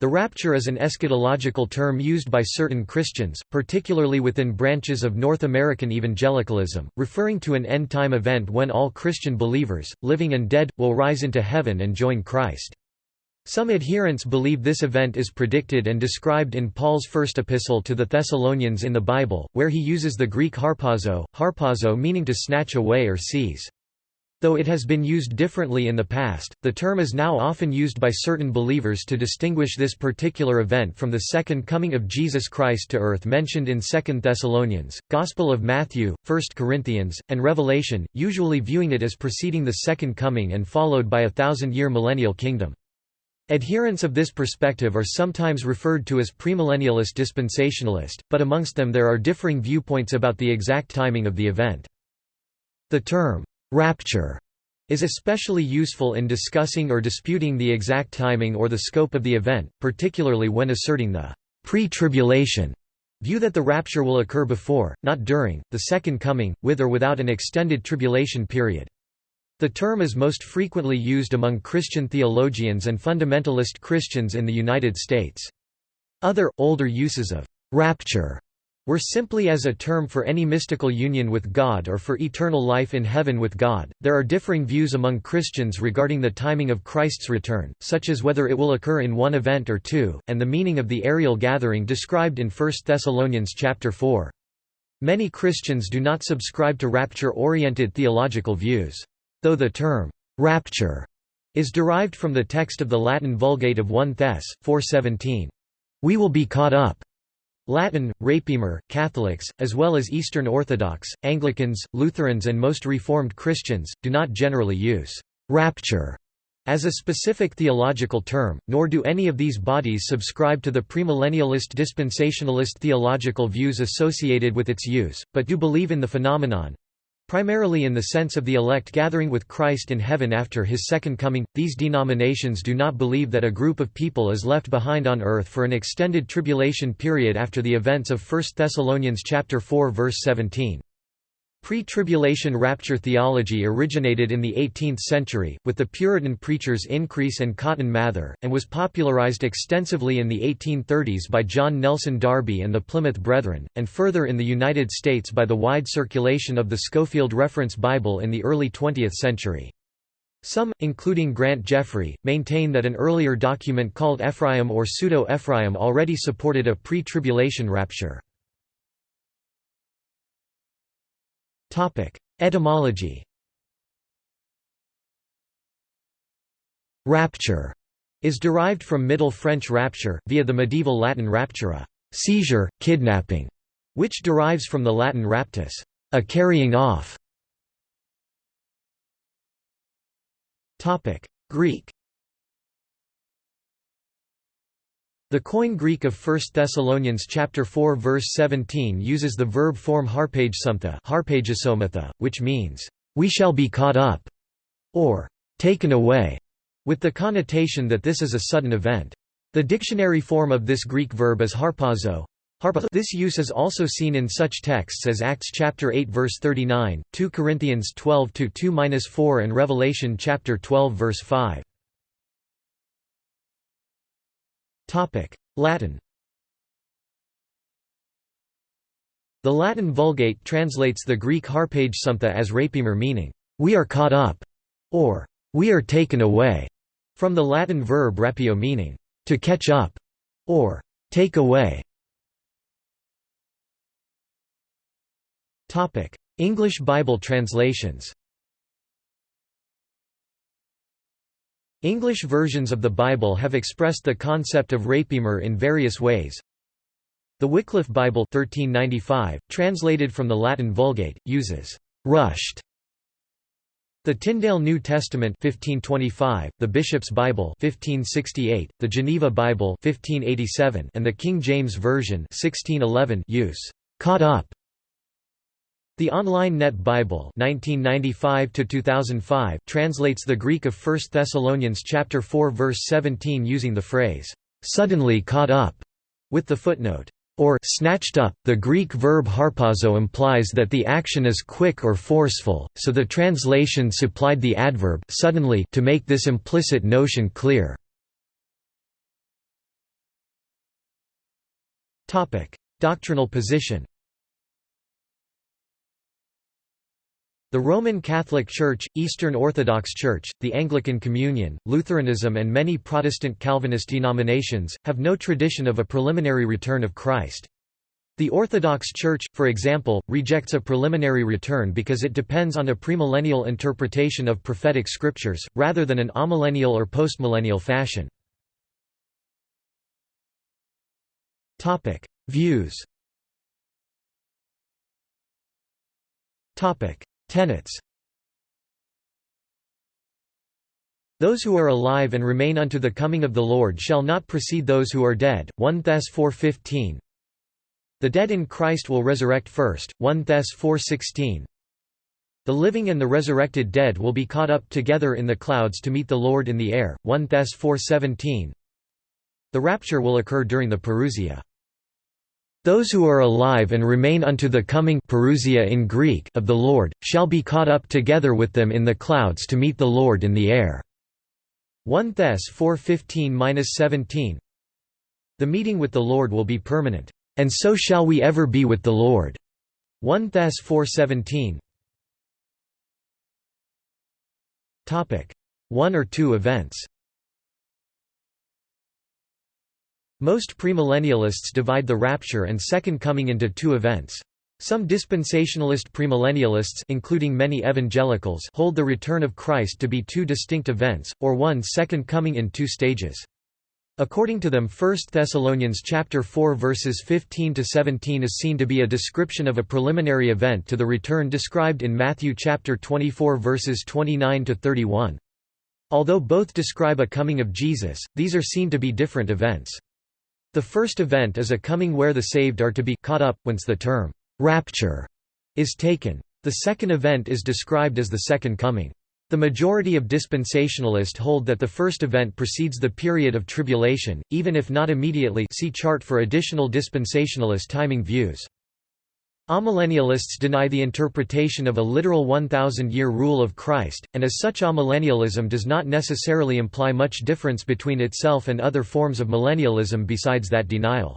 The rapture is an eschatological term used by certain Christians, particularly within branches of North American evangelicalism, referring to an end-time event when all Christian believers, living and dead, will rise into heaven and join Christ. Some adherents believe this event is predicted and described in Paul's first epistle to the Thessalonians in the Bible, where he uses the Greek harpazo, harpazo meaning to snatch away or seize. Though it has been used differently in the past, the term is now often used by certain believers to distinguish this particular event from the second coming of Jesus Christ to earth mentioned in 2 Thessalonians, Gospel of Matthew, 1 Corinthians, and Revelation, usually viewing it as preceding the second coming and followed by a thousand-year millennial kingdom. Adherents of this perspective are sometimes referred to as premillennialist dispensationalist, but amongst them there are differing viewpoints about the exact timing of the event. The term, Rapture is especially useful in discussing or disputing the exact timing or the scope of the event, particularly when asserting the pre-tribulation view that the rapture will occur before, not during, the second coming, with or without an extended tribulation period. The term is most frequently used among Christian theologians and fundamentalist Christians in the United States. Other, older uses of «rapture» were simply as a term for any mystical union with God or for eternal life in heaven with God. There are differing views among Christians regarding the timing of Christ's return, such as whether it will occur in one event or two, and the meaning of the aerial gathering described in 1 Thessalonians chapter 4. Many Christians do not subscribe to rapture-oriented theological views. Though the term rapture is derived from the text of the Latin Vulgate of 1 Thess. 4:17, "We will be caught up." Latin, Rapiemur, Catholics, as well as Eastern Orthodox, Anglicans, Lutherans and most Reformed Christians, do not generally use «rapture» as a specific theological term, nor do any of these bodies subscribe to the premillennialist dispensationalist theological views associated with its use, but do believe in the phenomenon, Primarily in the sense of the elect gathering with Christ in heaven after his second coming, these denominations do not believe that a group of people is left behind on earth for an extended tribulation period after the events of 1 Thessalonians 4 verse 17. Pre-tribulation rapture theology originated in the 18th century, with the Puritan preachers Increase and Cotton Mather, and was popularized extensively in the 1830s by John Nelson Darby and the Plymouth Brethren, and further in the United States by the wide circulation of the Scofield Reference Bible in the early 20th century. Some, including Grant Jeffrey, maintain that an earlier document called Ephraim or Pseudo-Ephraim already supported a pre-tribulation rapture. Etymology. Rapture is derived from Middle French rapture, via the medieval Latin raptura seizure, kidnapping, which derives from the Latin raptus a carrying off. Topic: Greek The Koine Greek of 1 Thessalonians chapter 4 verse 17 uses the verb form harpagesometha, which means, "...we shall be caught up", or "...taken away", with the connotation that this is a sudden event. The dictionary form of this Greek verb is harpazo. This use is also seen in such texts as Acts chapter 8 verse 39, 2 Corinthians 12 2-4 and Revelation chapter 12 verse 5. Latin. The Latin Vulgate translates the Greek harpagesometha as rapiemur meaning, "'we are caught up' or "'we are taken away' from the Latin verb rapio meaning, "'to catch up' or "'take away' English Bible translations English versions of the Bible have expressed the concept of rapiemur in various ways. The Wycliffe Bible 1395, translated from the Latin Vulgate, uses «rushed» The Tyndale New Testament 1525, the Bishop's Bible 1568, the Geneva Bible 1587, and the King James Version 1611 use "caught up" The Online Net Bible 1995 translates the Greek of 1 Thessalonians chapter 4 verse 17 using the phrase, "...suddenly caught up", with the footnote, or snatched up. The Greek verb harpazo implies that the action is quick or forceful, so the translation supplied the adverb suddenly to make this implicit notion clear. Doctrinal position The Roman Catholic Church, Eastern Orthodox Church, the Anglican Communion, Lutheranism and many Protestant Calvinist denominations, have no tradition of a preliminary return of Christ. The Orthodox Church, for example, rejects a preliminary return because it depends on a premillennial interpretation of prophetic scriptures, rather than an amillennial or postmillennial fashion. Views Tenets Those who are alive and remain unto the coming of the Lord shall not precede those who are dead. 1 Thess 4.15 The dead in Christ will resurrect first. 1 Thess 4.16 The living and the resurrected dead will be caught up together in the clouds to meet the Lord in the air. 1 Thess 4.17 The rapture will occur during the Parousia. Those who are alive and remain unto the coming parousia in Greek of the Lord, shall be caught up together with them in the clouds to meet the Lord in the air." 1 Thess 4:15-17 The meeting with the Lord will be permanent, "...and so shall we ever be with the Lord." 1 Thess 4:17 One or two events Most premillennialists divide the rapture and second coming into two events. Some dispensationalist premillennialists including many evangelicals hold the return of Christ to be two distinct events, or one second coming in two stages. According to them 1 Thessalonians chapter 4 verses 15 to 17 is seen to be a description of a preliminary event to the return described in Matthew chapter 24 verses 29 to 31. Although both describe a coming of Jesus, these are seen to be different events. The first event is a coming where the saved are to be caught up, whence the term, rapture, is taken. The second event is described as the second coming. The majority of dispensationalists hold that the first event precedes the period of tribulation, even if not immediately see chart for additional dispensationalist timing views. Amillennialists deny the interpretation of a literal 1,000-year rule of Christ, and as such amillennialism does not necessarily imply much difference between itself and other forms of millennialism besides that denial.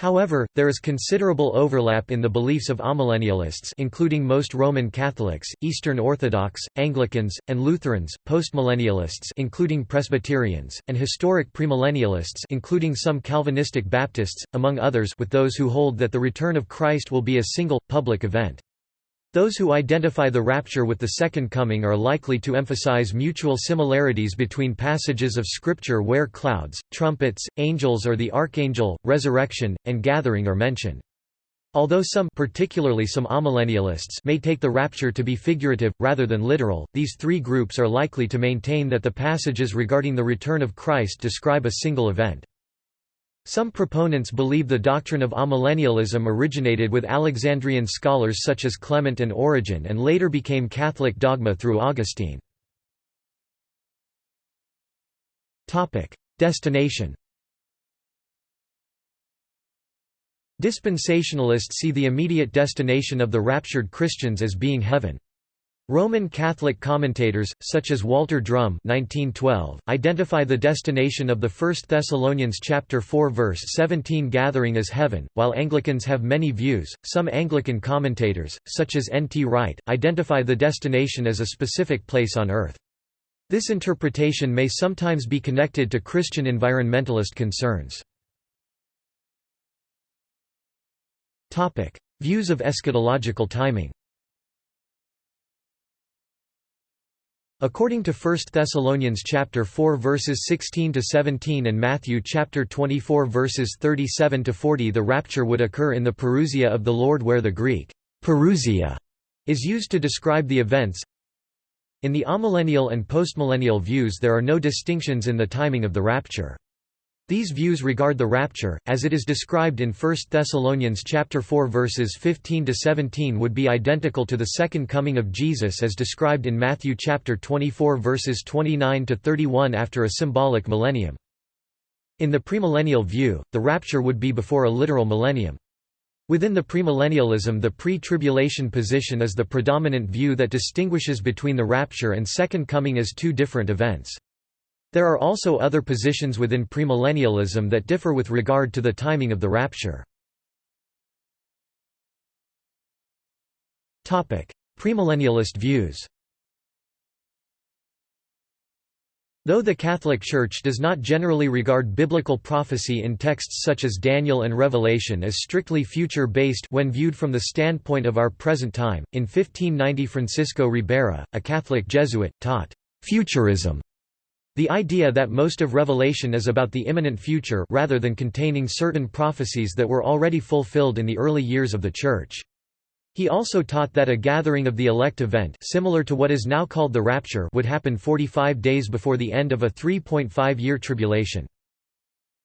However, there is considerable overlap in the beliefs of amillennialists including most Roman Catholics, Eastern Orthodox, Anglicans, and Lutherans, postmillennialists including Presbyterians, and historic premillennialists including some Calvinistic Baptists, among others with those who hold that the return of Christ will be a single, public event. Those who identify the rapture with the Second Coming are likely to emphasize mutual similarities between passages of Scripture where clouds, trumpets, angels or the archangel, resurrection, and gathering are mentioned. Although some particularly some amillennialists may take the rapture to be figurative, rather than literal, these three groups are likely to maintain that the passages regarding the return of Christ describe a single event. Some proponents believe the doctrine of amillennialism originated with Alexandrian scholars such as Clement and Origen and later became Catholic dogma through Augustine. Destination Dispensationalists see the immediate destination of the raptured Christians as being heaven. Roman Catholic commentators, such as Walter Drum 1912, identify the destination of the 1 Thessalonians chapter 4 verse 17 gathering as heaven, while Anglicans have many views. Some Anglican commentators, such as N. T. Wright, identify the destination as a specific place on earth. This interpretation may sometimes be connected to Christian environmentalist concerns. Views of eschatological timing According to 1 Thessalonians chapter 4 verses 16 to 17 and Matthew chapter 24 verses 37 to 40 the rapture would occur in the parousia of the Lord where the Greek parousia is used to describe the events. In the amillennial and postmillennial views there are no distinctions in the timing of the rapture. These views regard the rapture, as it is described in 1 Thessalonians chapter 4 verses 15 to 17 would be identical to the second coming of Jesus as described in Matthew chapter 24 verses 29 to 31 after a symbolic millennium. In the premillennial view, the rapture would be before a literal millennium. Within the premillennialism the pre-tribulation position is the predominant view that distinguishes between the rapture and second coming as two different events. There are also other positions within premillennialism that differ with regard to the timing of the rapture. Premillennialist views Though the Catholic Church does not generally regard biblical prophecy in texts such as Daniel and Revelation as strictly future-based when viewed from the standpoint of our present time, in 1590 Francisco Ribera, a Catholic Jesuit, taught, "...futurism", the idea that most of Revelation is about the imminent future rather than containing certain prophecies that were already fulfilled in the early years of the Church. He also taught that a gathering of the elect event similar to what is now called the rapture would happen 45 days before the end of a 3.5-year tribulation.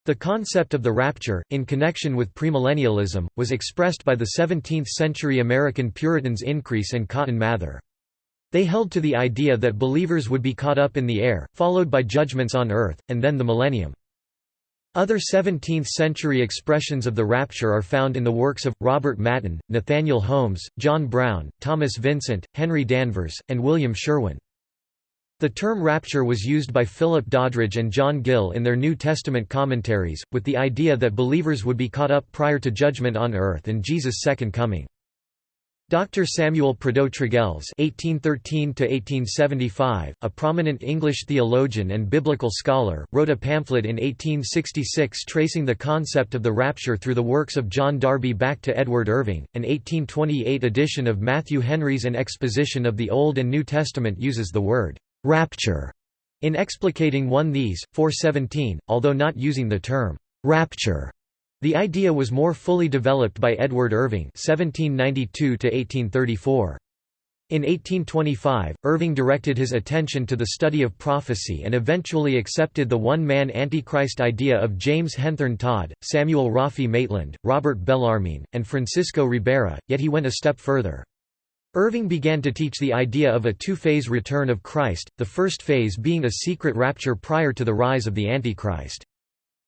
The concept of the rapture, in connection with premillennialism, was expressed by the 17th-century American Puritans Increase and Cotton Mather. They held to the idea that believers would be caught up in the air, followed by judgments on earth, and then the millennium. Other 17th-century expressions of the rapture are found in the works of, Robert Maton, Nathaniel Holmes, John Brown, Thomas Vincent, Henry Danvers, and William Sherwin. The term rapture was used by Philip Doddridge and John Gill in their New Testament commentaries, with the idea that believers would be caught up prior to judgment on earth and Jesus' second coming. Dr. Samuel Prideaux Tregelles (1813–1875), a prominent English theologian and biblical scholar, wrote a pamphlet in 1866 tracing the concept of the rapture through the works of John Darby back to Edward Irving. An 1828 edition of Matthew Henry's An Exposition of the Old and New Testament uses the word rapture in explicating 1 These 417, although not using the term rapture. The idea was more fully developed by Edward Irving (1792–1834). In 1825, Irving directed his attention to the study of prophecy and eventually accepted the one-man Antichrist idea of James Henthorne Todd, Samuel Roffey Maitland, Robert Bellarmine, and Francisco Ribera, yet he went a step further. Irving began to teach the idea of a two-phase return of Christ, the first phase being a secret rapture prior to the rise of the Antichrist.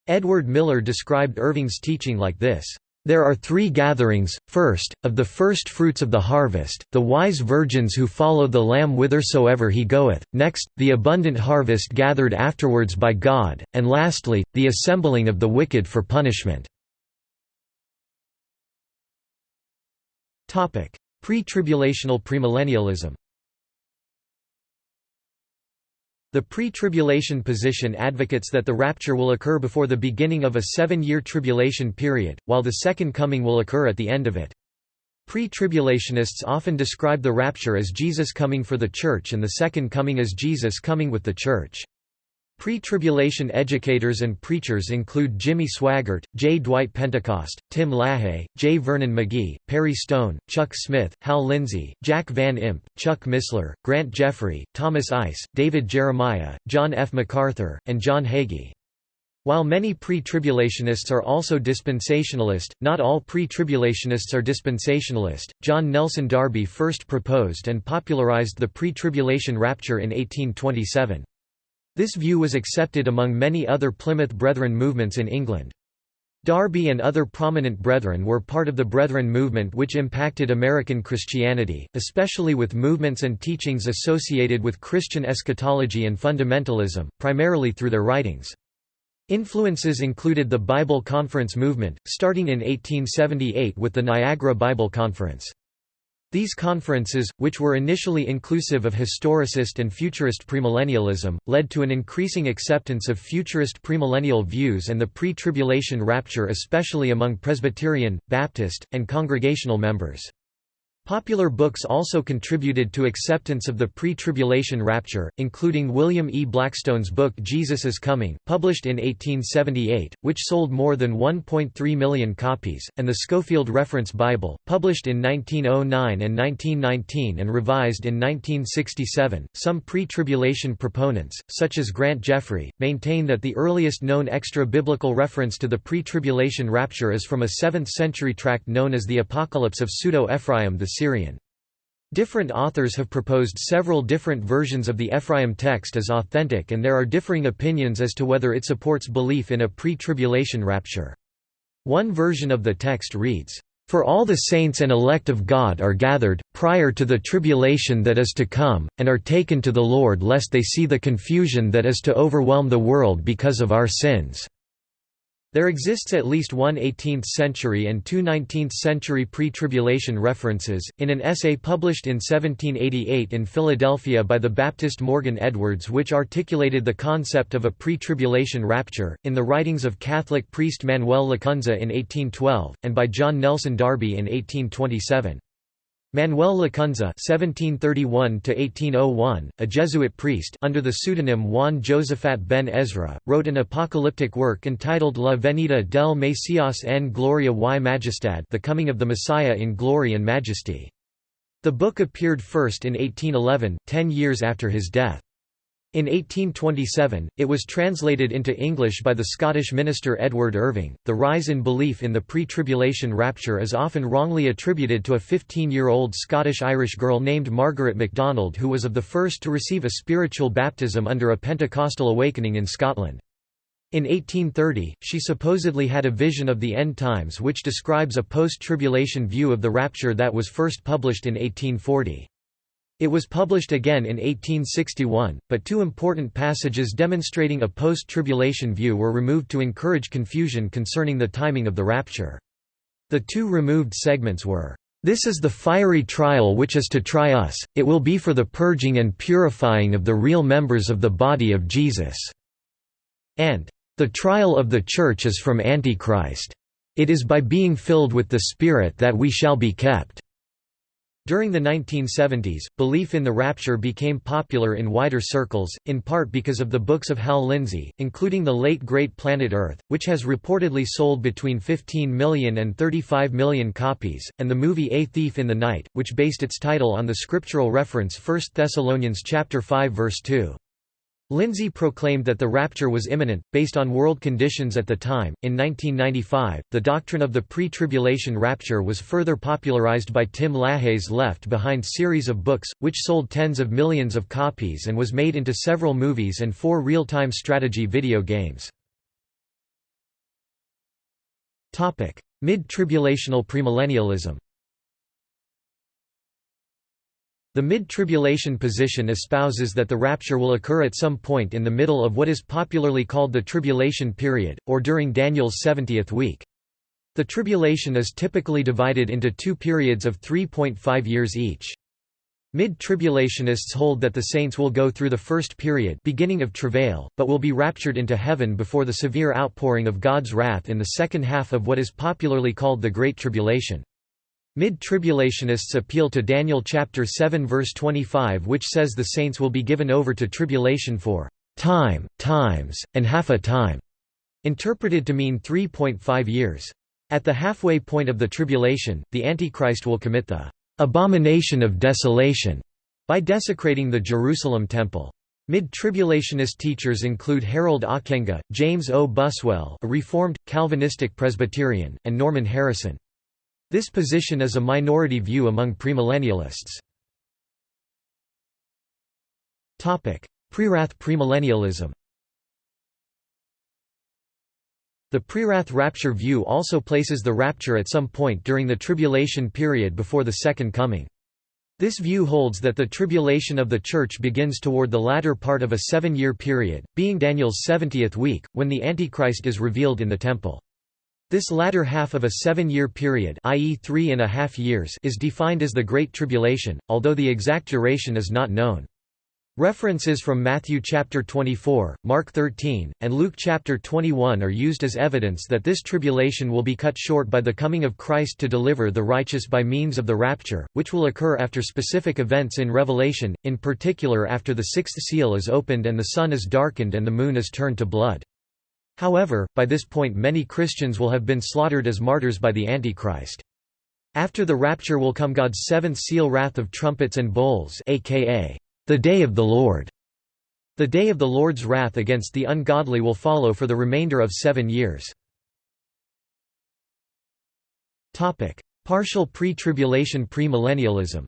Edward Miller described Irving's teaching like this. There are three gatherings, first, of the first fruits of the harvest, the wise virgins who follow the Lamb whithersoever he goeth, next, the abundant harvest gathered afterwards by God, and lastly, the assembling of the wicked for punishment. Pre-tribulational premillennialism the pre-tribulation position advocates that the rapture will occur before the beginning of a seven-year tribulation period, while the second coming will occur at the end of it. Pre-tribulationists often describe the rapture as Jesus coming for the Church and the second coming as Jesus coming with the Church. Pre-tribulation educators and preachers include Jimmy Swaggart, J. Dwight Pentecost, Tim LaHaye, J. Vernon McGee, Perry Stone, Chuck Smith, Hal Lindsey, Jack Van Impe, Chuck Missler, Grant Jeffrey, Thomas Ice, David Jeremiah, John F. MacArthur, and John Hagee. While many pre-tribulationists are also dispensationalist, not all pre-tribulationists are dispensationalist. John Nelson Darby first proposed and popularized the pre-tribulation rapture in 1827. This view was accepted among many other Plymouth Brethren movements in England. Darby and other prominent Brethren were part of the Brethren movement which impacted American Christianity, especially with movements and teachings associated with Christian eschatology and fundamentalism, primarily through their writings. Influences included the Bible Conference movement, starting in 1878 with the Niagara Bible Conference. These conferences, which were initially inclusive of historicist and futurist premillennialism, led to an increasing acceptance of futurist premillennial views and the pre-tribulation rapture especially among Presbyterian, Baptist, and Congregational members. Popular books also contributed to acceptance of the pre-tribulation rapture, including William E. Blackstone's book Jesus is Coming, published in 1878, which sold more than 1.3 million copies, and the Scofield Reference Bible, published in 1909 and 1919 and revised in 1967. Some pre-tribulation proponents, such as Grant Jeffrey, maintain that the earliest known extra-biblical reference to the pre-tribulation rapture is from a 7th-century tract known as the Apocalypse of Pseudo-Ephraim the Different authors have proposed several different versions of the Ephraim text as authentic and there are differing opinions as to whether it supports belief in a pre-tribulation rapture. One version of the text reads, "...for all the saints and elect of God are gathered, prior to the tribulation that is to come, and are taken to the Lord lest they see the confusion that is to overwhelm the world because of our sins." There exists at least one 18th-century and two 19th-century pre-tribulation references, in an essay published in 1788 in Philadelphia by the Baptist Morgan Edwards which articulated the concept of a pre-tribulation rapture, in the writings of Catholic priest Manuel Lacunza in 1812, and by John Nelson Darby in 1827. Manuel Lacunza (1731–1801), a Jesuit priest under the pseudonym Juan Josafat ben Ezra, wrote an apocalyptic work entitled La venida del Mesías en gloria y majestad, The Coming of the Messiah in Glory and Majesty. The book appeared first in 1811, ten years after his death. In 1827, it was translated into English by the Scottish minister Edward Irving. The rise in belief in the pre tribulation rapture is often wrongly attributed to a 15 year old Scottish Irish girl named Margaret MacDonald, who was of the first to receive a spiritual baptism under a Pentecostal awakening in Scotland. In 1830, she supposedly had a vision of the end times which describes a post tribulation view of the rapture that was first published in 1840. It was published again in 1861, but two important passages demonstrating a post-tribulation view were removed to encourage confusion concerning the timing of the rapture. The two removed segments were, "...this is the fiery trial which is to try us, it will be for the purging and purifying of the real members of the body of Jesus." and "...the trial of the Church is from Antichrist. It is by being filled with the Spirit that we shall be kept." During the 1970s, belief in the rapture became popular in wider circles, in part because of the books of Hal Lindsey, including the late great Planet Earth, which has reportedly sold between 15 million and 35 million copies, and the movie A Thief in the Night, which based its title on the scriptural reference 1 Thessalonians 5 verse 2. Lindsey proclaimed that the rapture was imminent, based on world conditions at the time. In 1995, the doctrine of the pre tribulation rapture was further popularized by Tim LaHaye's Left Behind series of books, which sold tens of millions of copies and was made into several movies and four real time strategy video games. Mid tribulational premillennialism The mid-tribulation position espouses that the rapture will occur at some point in the middle of what is popularly called the tribulation period, or during Daniel's 70th week. The tribulation is typically divided into two periods of 3.5 years each. Mid-tribulationists hold that the saints will go through the first period beginning of travail, but will be raptured into heaven before the severe outpouring of God's wrath in the second half of what is popularly called the Great Tribulation. Mid-tribulationists appeal to Daniel chapter 7 verse 25 which says the saints will be given over to tribulation for time, times, and half a time, interpreted to mean 3.5 years. At the halfway point of the tribulation, the Antichrist will commit the abomination of desolation by desecrating the Jerusalem temple. Mid-tribulationist teachers include Harold Ockenga, James O. Buswell a Reformed, Calvinistic Presbyterian, and Norman Harrison. This position is a minority view among premillennialists. Prewrath premillennialism The prewrath rapture view also places the rapture at some point during the tribulation period before the Second Coming. This view holds that the tribulation of the Church begins toward the latter part of a seven-year period, being Daniel's 70th week, when the Antichrist is revealed in the Temple. This latter half of a seven-year period i.e. three and a half years is defined as the Great Tribulation, although the exact duration is not known. References from Matthew chapter 24, Mark 13, and Luke chapter 21 are used as evidence that this tribulation will be cut short by the coming of Christ to deliver the righteous by means of the rapture, which will occur after specific events in Revelation, in particular after the sixth seal is opened and the sun is darkened and the moon is turned to blood. However, by this point many Christians will have been slaughtered as martyrs by the Antichrist. After the rapture will come God's seventh seal wrath of trumpets and bowls aka, the day of the Lord. The day of the Lord's wrath against the ungodly will follow for the remainder of seven years. Partial pre-tribulation premillennialism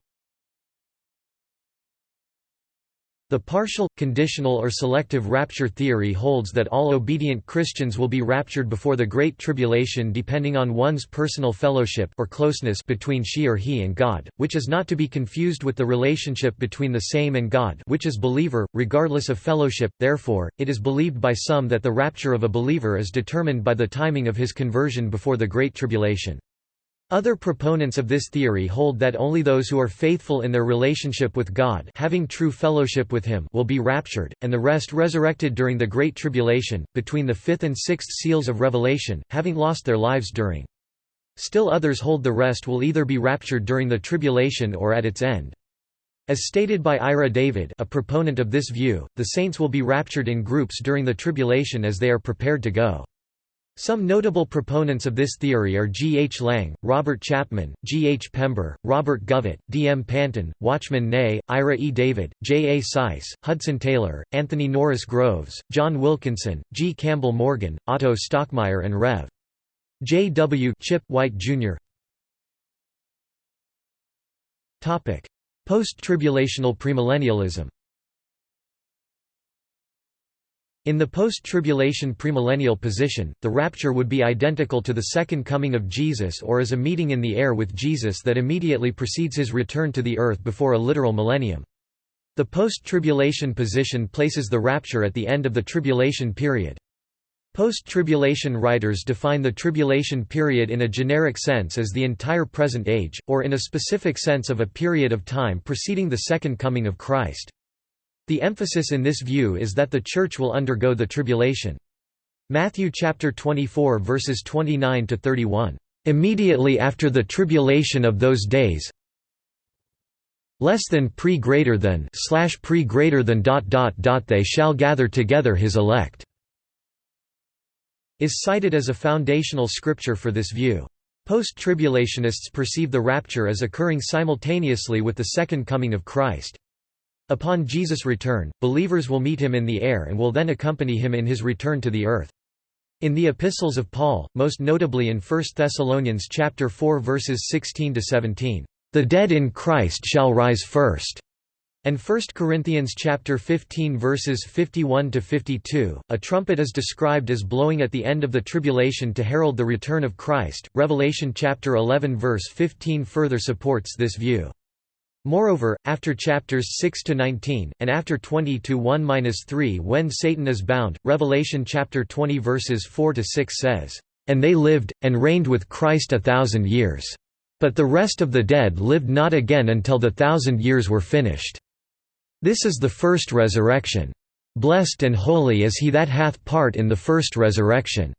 The partial, conditional or selective rapture theory holds that all obedient Christians will be raptured before the Great Tribulation depending on one's personal fellowship or closeness between she or he and God, which is not to be confused with the relationship between the same and God which is believer, regardless of fellowship, therefore, it is believed by some that the rapture of a believer is determined by the timing of his conversion before the Great Tribulation. Other proponents of this theory hold that only those who are faithful in their relationship with God having true fellowship with Him will be raptured, and the rest resurrected during the Great Tribulation, between the fifth and sixth seals of Revelation, having lost their lives during. Still others hold the rest will either be raptured during the tribulation or at its end. As stated by Ira David a proponent of this view, the saints will be raptured in groups during the tribulation as they are prepared to go. Some notable proponents of this theory are G. H. Lang, Robert Chapman, G. H. Pember, Robert Govett, D. M. Panton, Watchman Nee, Ira E. David, J. A. Seiss, Hudson Taylor, Anthony Norris Groves, John Wilkinson, G. Campbell Morgan, Otto Stockmeyer and Rev. J. W. Chip White, Jr. Post-tribulational premillennialism in the post-tribulation premillennial position, the rapture would be identical to the second coming of Jesus or as a meeting in the air with Jesus that immediately precedes his return to the earth before a literal millennium. The post-tribulation position places the rapture at the end of the tribulation period. Post-tribulation writers define the tribulation period in a generic sense as the entire present age, or in a specific sense of a period of time preceding the second coming of Christ. The emphasis in this view is that the Church will undergo the tribulation. Matthew chapter 24 verses 29 to 31. Immediately after the tribulation of those days, less than pre greater than slash pre greater than dot dot dot they shall gather together his elect is cited as a foundational scripture for this view. Post-tribulationists perceive the rapture as occurring simultaneously with the second coming of Christ. Upon Jesus' return, believers will meet him in the air and will then accompany him in his return to the earth. In the epistles of Paul, most notably in 1 Thessalonians chapter 4 verses 16 to 17, "The dead in Christ shall rise first." And 1 Corinthians chapter 15 verses 51 to 52, a trumpet is described as blowing at the end of the tribulation to herald the return of Christ. Revelation chapter 11 verse 15 further supports this view. Moreover, after chapters 6 to 19 and after 20 to 1-3 when Satan is bound, Revelation chapter 20 verses 4 to 6 says, "And they lived and reigned with Christ a thousand years. But the rest of the dead lived not again until the thousand years were finished. This is the first resurrection. Blessed and holy is he that hath part in the first resurrection."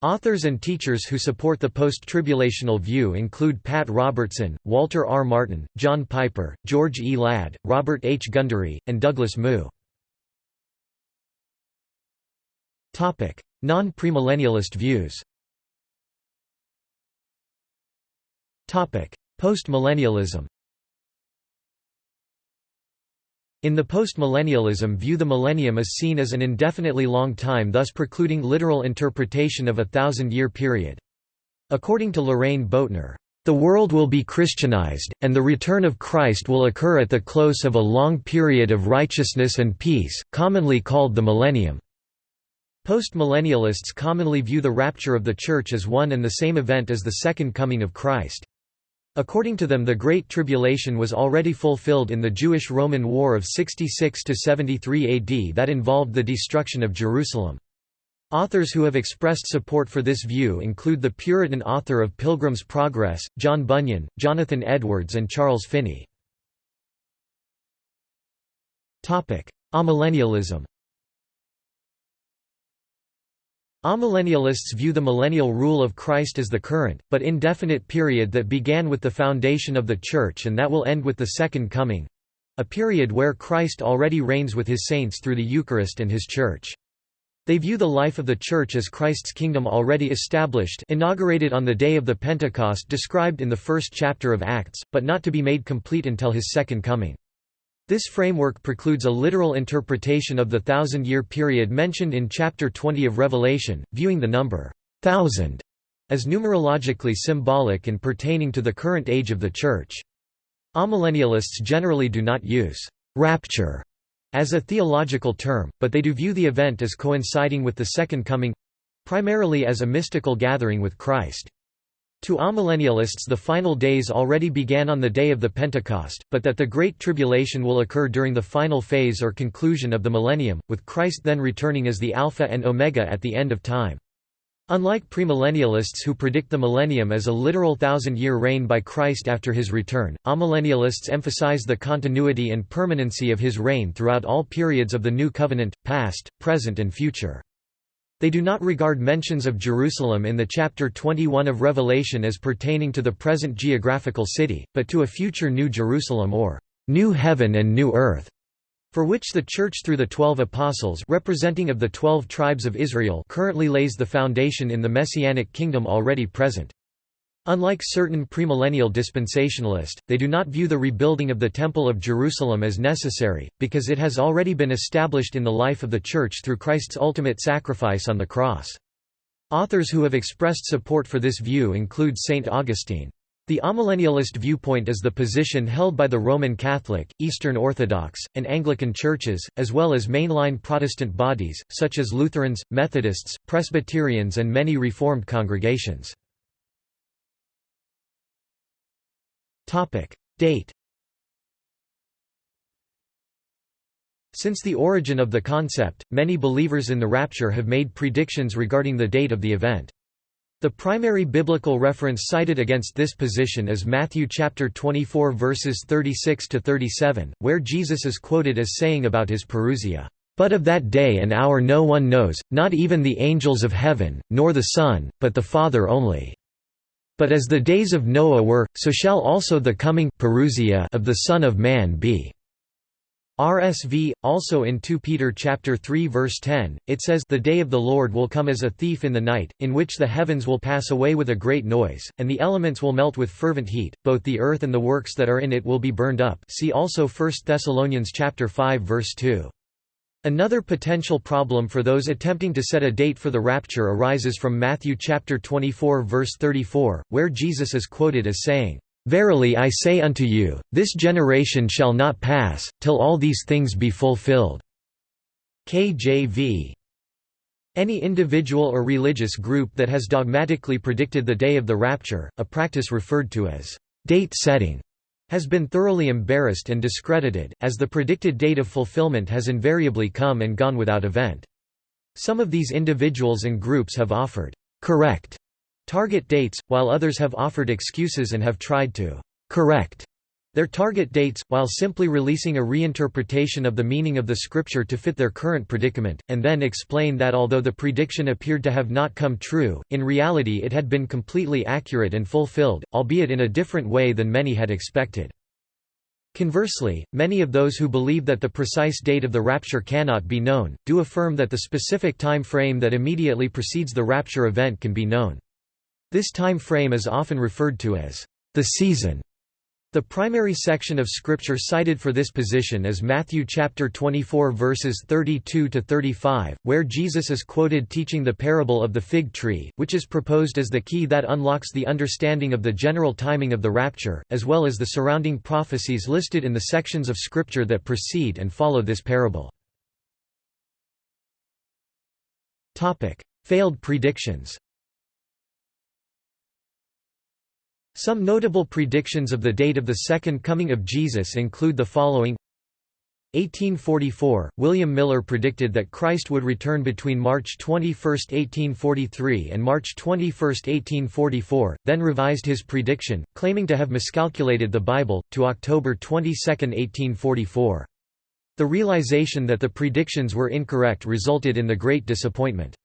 Authors and teachers who support the post-tribulational view include Pat Robertson, Walter R. Martin, John Piper, George E. Ladd, Robert H. Gundry, and Douglas Moo. Non-premillennialist views Postmillennialism in the postmillennialism view the millennium is seen as an indefinitely long time thus precluding literal interpretation of a thousand-year period. According to Lorraine Boettner, "...the world will be Christianized, and the return of Christ will occur at the close of a long period of righteousness and peace, commonly called the millennium." Postmillennialists commonly view the rapture of the Church as one and the same event as the Second Coming of Christ. According to them the Great Tribulation was already fulfilled in the Jewish-Roman War of 66–73 AD that involved the destruction of Jerusalem. Authors who have expressed support for this view include the Puritan author of Pilgrim's Progress, John Bunyan, Jonathan Edwards and Charles Finney. Amillennialism Amillennialists view the millennial rule of Christ as the current, but indefinite period that began with the foundation of the Church and that will end with the Second Coming—a period where Christ already reigns with his saints through the Eucharist and his Church. They view the life of the Church as Christ's kingdom already established inaugurated on the day of the Pentecost described in the first chapter of Acts, but not to be made complete until his second coming. This framework precludes a literal interpretation of the thousand-year period mentioned in chapter 20 of Revelation, viewing the number thousand as numerologically symbolic and pertaining to the current age of the Church. Amillennialists generally do not use rapture as a theological term, but they do view the event as coinciding with the Second Coming—primarily as a mystical gathering with Christ. To amillennialists the final days already began on the day of the Pentecost, but that the Great Tribulation will occur during the final phase or conclusion of the millennium, with Christ then returning as the Alpha and Omega at the end of time. Unlike premillennialists who predict the millennium as a literal thousand-year reign by Christ after his return, amillennialists emphasize the continuity and permanency of his reign throughout all periods of the New Covenant, past, present and future. They do not regard mentions of Jerusalem in the chapter 21 of Revelation as pertaining to the present geographical city, but to a future New Jerusalem or New Heaven and New Earth, for which the Church through the Twelve Apostles representing of the Twelve Tribes of Israel currently lays the foundation in the Messianic kingdom already present. Unlike certain premillennial dispensationalists, they do not view the rebuilding of the Temple of Jerusalem as necessary, because it has already been established in the life of the Church through Christ's ultimate sacrifice on the cross. Authors who have expressed support for this view include St. Augustine. The amillennialist viewpoint is the position held by the Roman Catholic, Eastern Orthodox, and Anglican churches, as well as mainline Protestant bodies, such as Lutherans, Methodists, Presbyterians and many Reformed congregations. Topic. Date Since the origin of the concept, many believers in the rapture have made predictions regarding the date of the event. The primary biblical reference cited against this position is Matthew chapter 24 verses 36 to 37, where Jesus is quoted as saying about his parousia, "But of that day and hour no one knows, not even the angels of heaven, nor the Son, but the Father only." But as the days of Noah were, so shall also the coming parousia of the Son of Man be. RSV also in 2 Peter chapter 3 verse 10 it says the day of the Lord will come as a thief in the night in which the heavens will pass away with a great noise and the elements will melt with fervent heat both the earth and the works that are in it will be burned up see also 1 Thessalonians chapter 5 verse 2 Another potential problem for those attempting to set a date for the rapture arises from Matthew chapter 24 verse 34, where Jesus is quoted as saying, "Verily I say unto you, this generation shall not pass till all these things be fulfilled." KJV any individual or religious group that has dogmatically predicted the day of the rapture, a practice referred to as date setting, has been thoroughly embarrassed and discredited, as the predicted date of fulfillment has invariably come and gone without event. Some of these individuals and groups have offered correct target dates, while others have offered excuses and have tried to correct their target dates, while simply releasing a reinterpretation of the meaning of the scripture to fit their current predicament, and then explain that although the prediction appeared to have not come true, in reality it had been completely accurate and fulfilled, albeit in a different way than many had expected. Conversely, many of those who believe that the precise date of the rapture cannot be known, do affirm that the specific time frame that immediately precedes the rapture event can be known. This time frame is often referred to as the season the primary section of scripture cited for this position is Matthew chapter 24 verses 32 to 35, where Jesus is quoted teaching the parable of the fig tree, which is proposed as the key that unlocks the understanding of the general timing of the rapture, as well as the surrounding prophecies listed in the sections of scripture that precede and follow this parable. Topic: Failed predictions. Some notable predictions of the date of the Second Coming of Jesus include the following 1844, William Miller predicted that Christ would return between March 21, 1843 and March 21, 1844, then revised his prediction, claiming to have miscalculated the Bible, to October 22, 1844. The realization that the predictions were incorrect resulted in the Great Disappointment.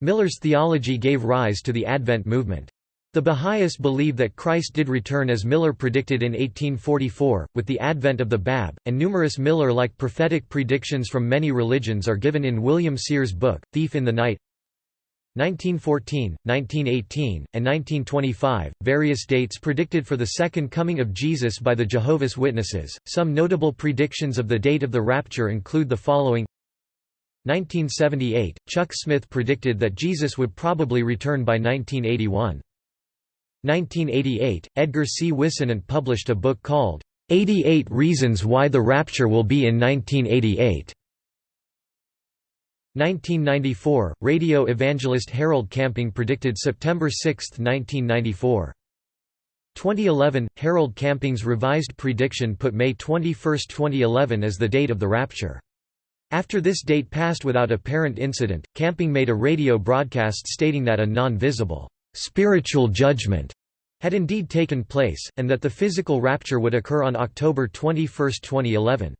Miller's theology gave rise to the Advent movement. The Baha'is believe that Christ did return as Miller predicted in 1844, with the advent of the Bab, and numerous Miller-like prophetic predictions from many religions are given in William Sears' book, Thief in the Night. 1914, 1918, and 1925, various dates predicted for the Second Coming of Jesus by the Jehovah's Witnesses. Some notable predictions of the date of the rapture include the following 1978, Chuck Smith predicted that Jesus would probably return by 1981. 1988, Edgar C. Whisenant published a book called, 88 Reasons Why the Rapture Will Be in 1988 1994, radio evangelist Harold Camping predicted September 6, 1994. 2011, Harold Camping's revised prediction put May 21, 2011 as the date of the rapture. After this date passed without apparent incident, Camping made a radio broadcast stating that a non-visible, spiritual judgment had indeed taken place, and that the physical rapture would occur on October 21, 2011.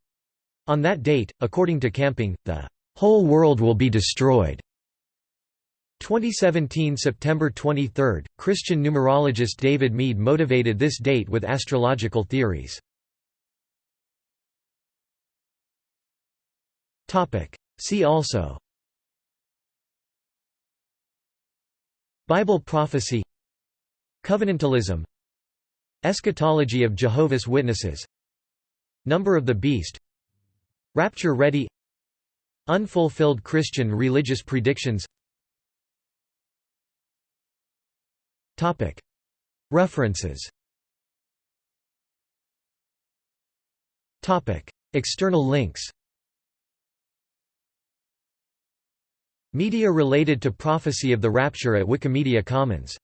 On that date, according to Camping, the whole world will be destroyed. 2017 September 23, Christian numerologist David Meade motivated this date with astrological theories. See also Bible prophecy Covenantalism Eschatology of Jehovah's Witnesses Number of the Beast Rapture Ready Unfulfilled Christian religious predictions. References. External links Media related to prophecy of the rapture at Wikimedia Commons